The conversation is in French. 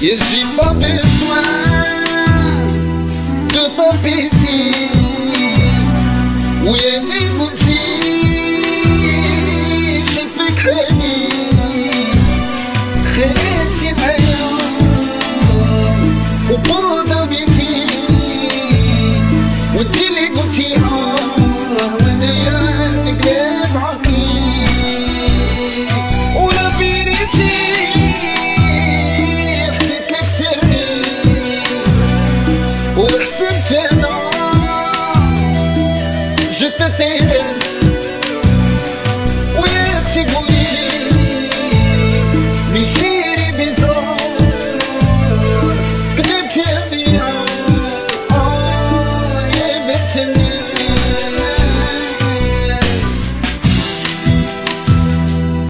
Et j'ai pas besoin de t'empêcher Oui, maintenant, je te t'aime.